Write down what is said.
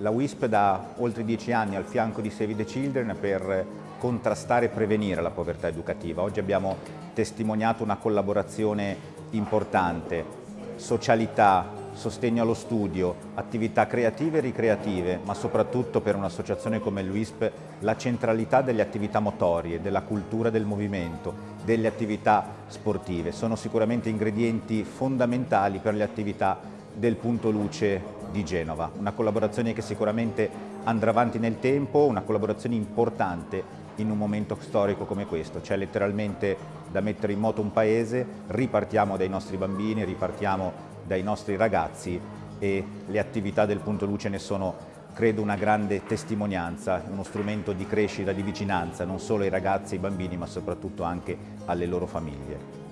La WISP da oltre dieci anni al fianco di Save the Children per contrastare e prevenire la povertà educativa. Oggi abbiamo testimoniato una collaborazione importante, socialità, sostegno allo studio, attività creative e ricreative, ma soprattutto per un'associazione come l'UISP la centralità delle attività motorie, della cultura del movimento, delle attività sportive. Sono sicuramente ingredienti fondamentali per le attività del punto luce di Genova. Una collaborazione che sicuramente andrà avanti nel tempo, una collaborazione importante in un momento storico come questo. C'è letteralmente da mettere in moto un paese, ripartiamo dai nostri bambini, ripartiamo dai nostri ragazzi e le attività del Punto Luce ne sono credo una grande testimonianza, uno strumento di crescita, di vicinanza non solo ai ragazzi e ai bambini ma soprattutto anche alle loro famiglie.